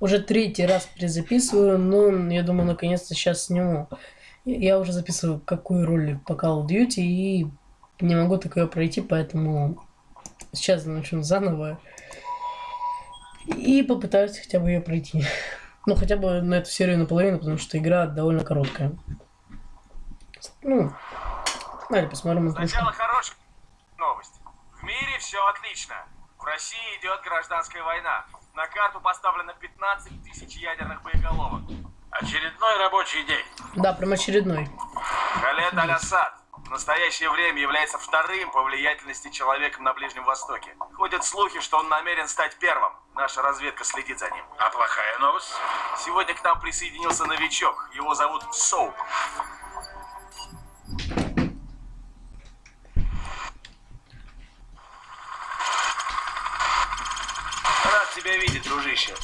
Уже третий раз перезаписываю, но я думаю, наконец-то сейчас сниму. Я уже записываю какую роль по Call of Duty и не могу такое пройти, поэтому сейчас начну заново. И попытаюсь хотя бы ее пройти. Ну, хотя бы на эту серию наполовину, потому что игра довольно короткая. Ну, давайте посмотрим. Сначала хорошая новость. В мире все отлично. В России идет гражданская война. На карту поставлено 15 тысяч ядерных боеголовок. Очередной рабочий день. Да, прям очередной. Халет Аль-Асад в настоящее время является вторым по влиятельности человеком на Ближнем Востоке. Ходят слухи, что он намерен стать первым. Наша разведка следит за ним. А плохая новость? Сегодня к нам присоединился новичок. Его зовут Соу. Рад тебя дружище.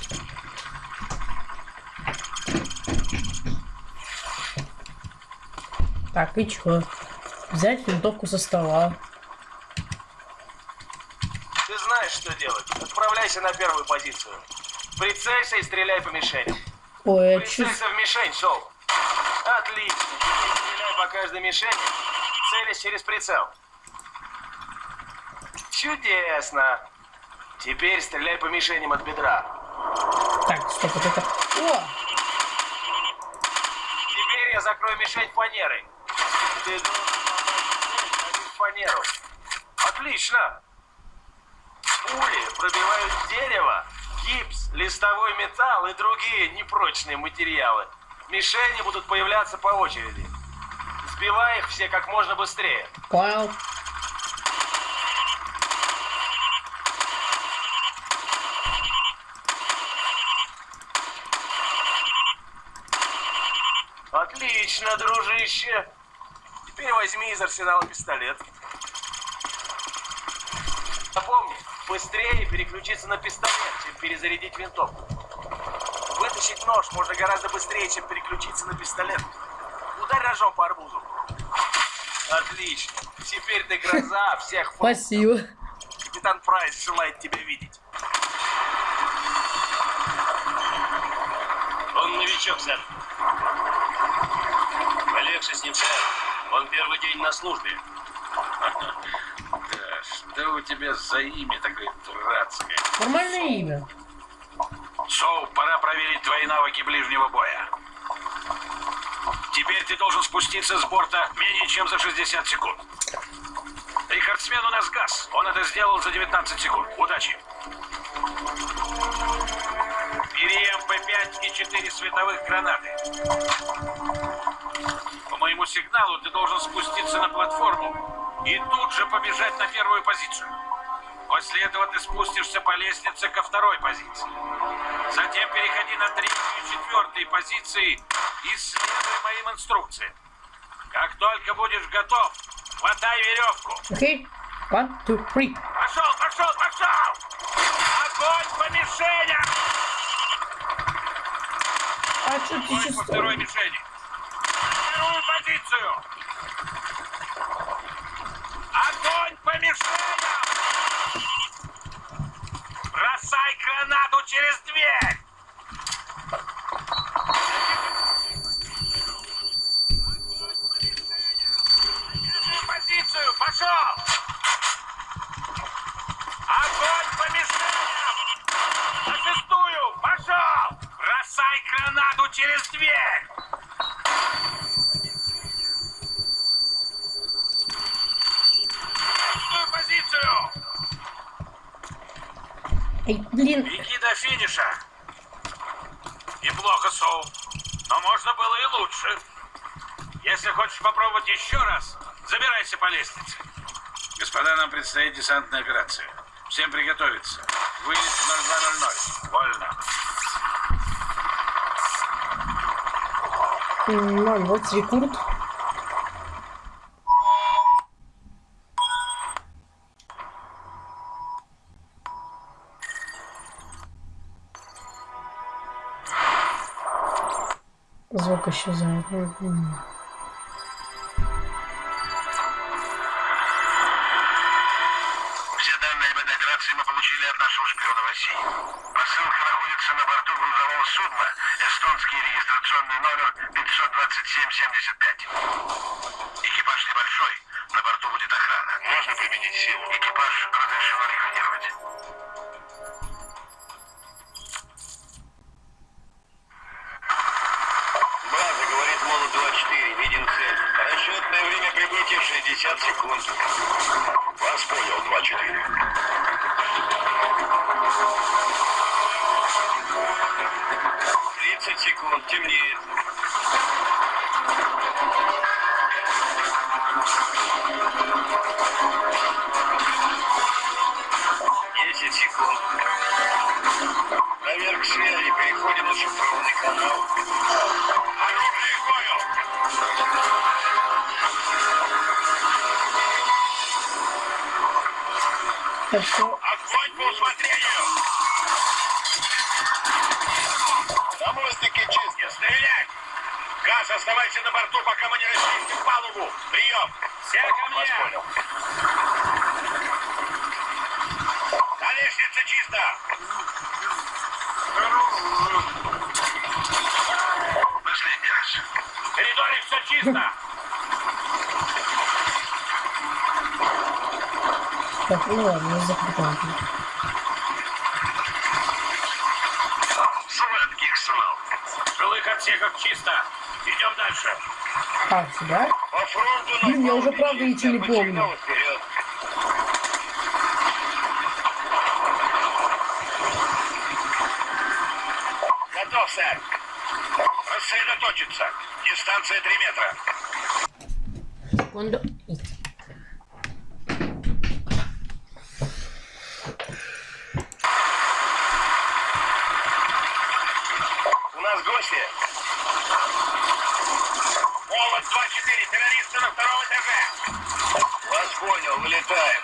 Так, и чё? Взять винтовку со стола. Ты знаешь, что делать. Отправляйся на первую позицию. Прицелься и стреляй по мишени. Ой, Прицелься чувствую... в мишень, Соу. Отлично. Стреляй по каждой мишени, целясь через прицел. Чудесно. Теперь стреляй по мишеням от бедра. Так, стоп, вот это... О! Теперь я закрою мишень фанерой. Ты должен в фанеру. Отлично. Пули пробивают дерево, гипс, листовой металл и другие непрочные материалы. Мишени будут появляться по очереди. Сбивай их все как можно быстрее. Понял. Отлично, дружище. Теперь возьми из арсенала пистолет. Запомни, быстрее переключиться на пистолет, чем перезарядить винтовку. Вытащить нож можно гораздо быстрее, чем переключиться на пистолет. Ударь ножом по арбузу. Отлично. Теперь ты гроза всех Спасибо. Капитан Прайс желает тебя видеть. Он новичок, сэр. Полегче с ним, сэр. Он первый день на службе. Да, что у тебя за имя такое дурацкое? Нормальное имя. Соу, пора проверить твои навыки ближнего боя. Теперь ты должен спуститься с борта менее чем за 60 секунд. Рекордсмен у нас газ. Он это сделал за 19 секунд. Удачи. Бери МП-5 и 4 световых гранаты. По сигналу ты должен спуститься на платформу и тут же побежать на первую позицию. После этого ты спустишься по лестнице ко второй позиции. Затем переходи на третью и четвертую позиции и следуй моим инструкциям. Как только будешь готов, хватай веревку. Окей? One, two, three. Пошел, пошел, пошел! Огонь по мишеням! А что ты Огонь по второй мишени. Позицию! Огонь по мишеням! Бросай гранату через дверь! Позицию! Пошел! Огонь по мишеням! На шестую! Пошел! Бросай гранату через дверь! Шестую позицию! Эй, блин. Беги до финиша. Неплохо, Соу. Но можно было и лучше. Если хочешь попробовать еще раз, забирайся по лестнице. Господа, нам предстоит десантная операция. Всем приготовиться. Вылет в 0200. Вольно. М, вот рекорд. Звук исчезает. Мгм. Все данные об этой операции мы получили от нашего шпиона в России. Посылка находится на борту грузового судна. Эстонский регистрационный номер 52775. Экипаж небольшой. На борту будет охрана. Можно применить силу? Экипаж разрешено ликвидировать. 15 секунд, темнеет. Десять секунд. Наверх шея и переходим на шифрованный канал. Оружие в бою! Хорошо. Мостике чисто. Стрелять! Газ, оставайся на борту, пока мы не расчистим палубу. Прием! Все ко мне! Вас понял. На лестнице чисто! Последний раз. В коридоре все чисто! так, ну ладно, я закрепляю. Сладких снов. Жилых отсеках чисто! Идем дальше! А, сюда? По фронту на Блин, я уже правда чисто, идти не по помню. сигналу вперед. Готов, сэр. Рассредоточиться. Дистанция 3 метра. Секунду. Гости. Молот 2-4. Террористы на втором этаже. Вас понял. Вылетаем.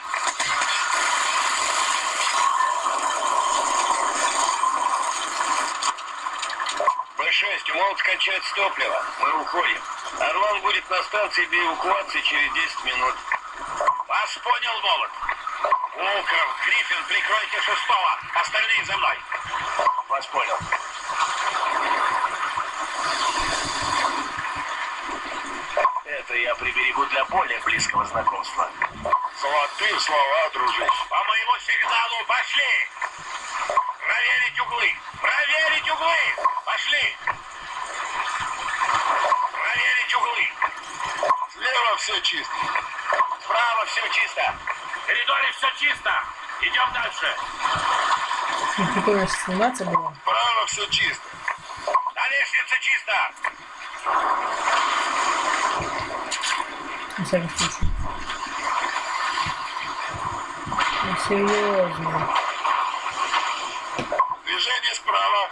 Б-6, у молот кончается топливо. Мы уходим. Орлан будет на станции для эвакуации через 10 минут. Вас понял, молот. Волков, Гриффин, прикройте шестого. Остальные за мной. Вас понял. Это я приберегу для более близкого знакомства. Золотые слова, дружище. По моему сигналу пошли! Проверить углы! Проверить углы! Пошли! Проверить углы! Слева все чисто. Справа все чисто. В коридоре все чисто. Идем дальше. Прикольно сниматься было. Справа все чисто. На лестнице чисто. На всякий случай. Ну, серьезно. Движение справа.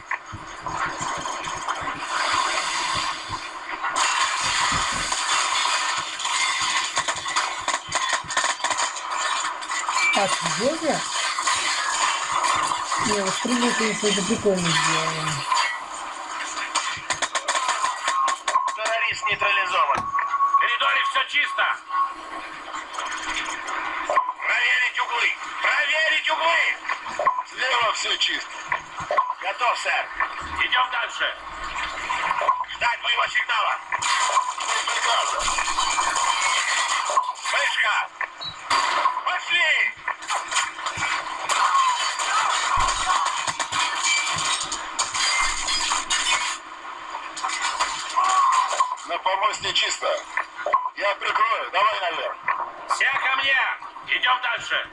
А, серьезно? Не, вот прыгнуть, конечно, это прикольно сделано. Чисто. Проверить углы. Проверить углы. Слева все чисто. Готов, сэр. Идем дальше. Ждать моего сигнала. Приказа. Вспышка. Пошли. На помосте чисто. Я прикрою. Давай наверх. Все ко мне. Идем дальше.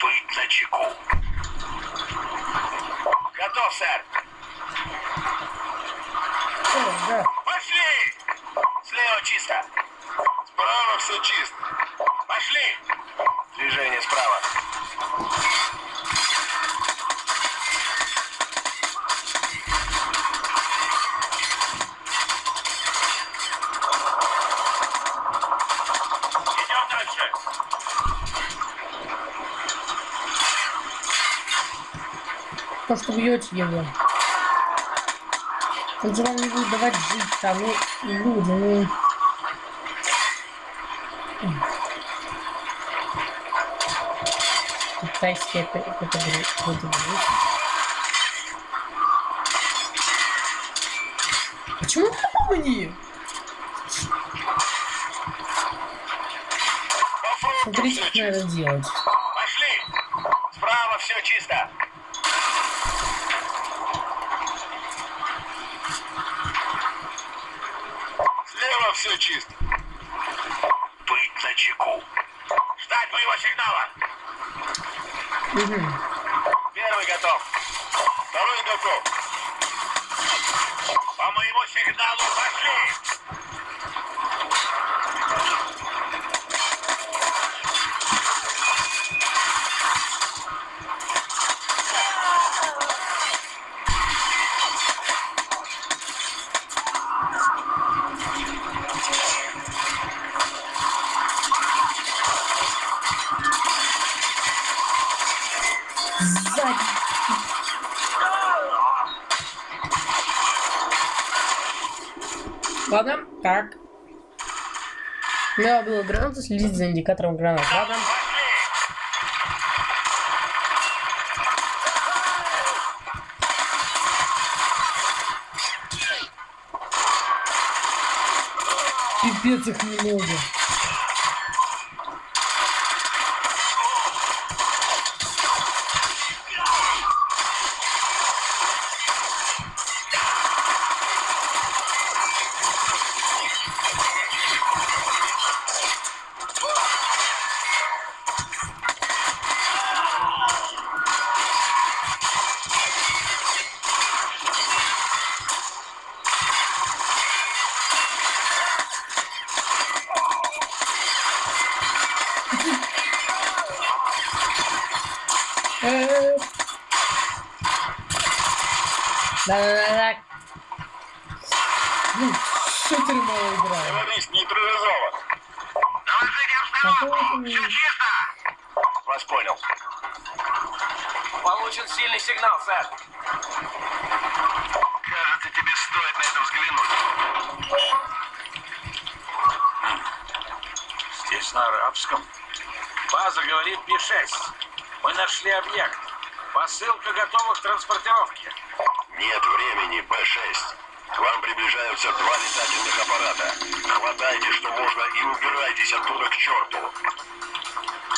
Быть на чеку. Готов, сэр. О, да. Пошли! Слева чисто. Справа все чисто. Пошли! Движение справа. То, что бьете его. Он же вам не будет давать жить там, ну, люди, ну. Китайские категории. Почему по мне? Смотрите, как надо делать. Пошли! Справа все чисто. Слева все чисто. Быть на чеку. Ждать моего сигнала. Угу. Ладно, так. Надо было гранату следить за индикатором гранат. Ладно. Пипец их много. Да-да-да. Ну, шутер мало играю. Террорист нейтрализован. Доложите Какого обстановку. Все чисто. Вас понял. Получен сильный сигнал, сэр. Кажется, тебе стоит на это взглянуть. Здесь на арабском. База говорит Ми-6. Мы нашли объект. Посылка готова к транспортировке. Нет времени, Б-6. К вам приближаются два летательных аппарата. Хватайте, что можно, и убирайтесь оттуда к черту.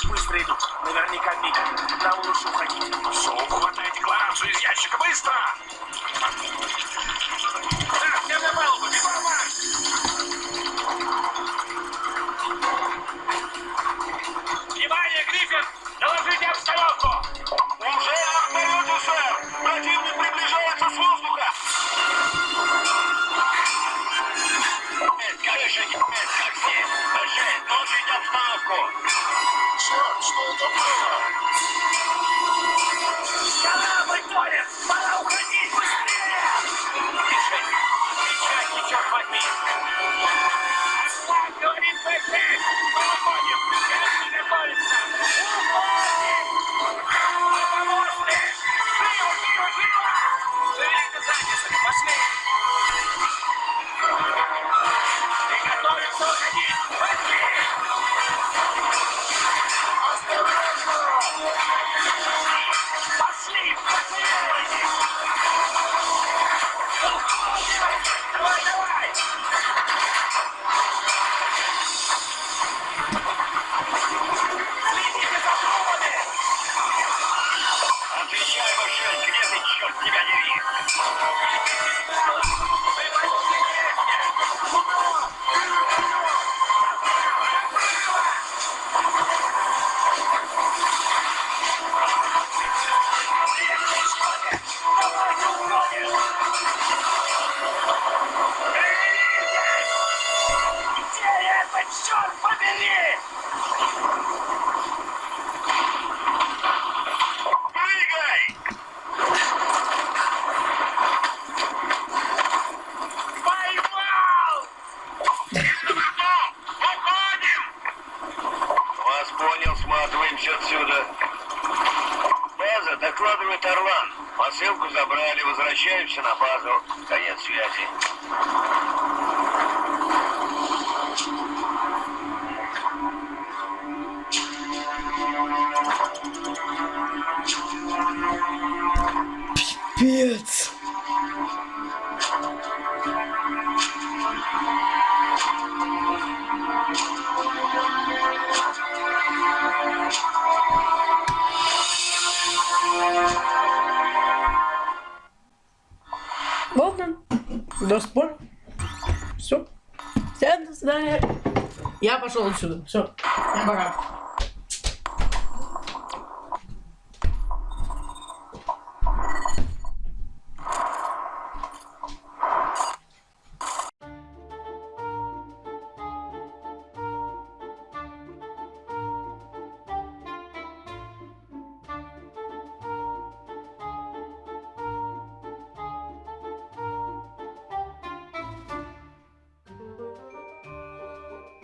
Быстро идут. Наверняка видят. Нам лучше уходить. Суп, хватай декларацию из ящика, быстро! Побери? Прыгай! Поймал! Уходим! Вас понял, сматываемся отсюда. База, докладывает Орлан. Посылку забрали, возвращаемся Капец! он. до спор. Все. Всем до свидания. Я пошел отсюда. Все. Я Пока.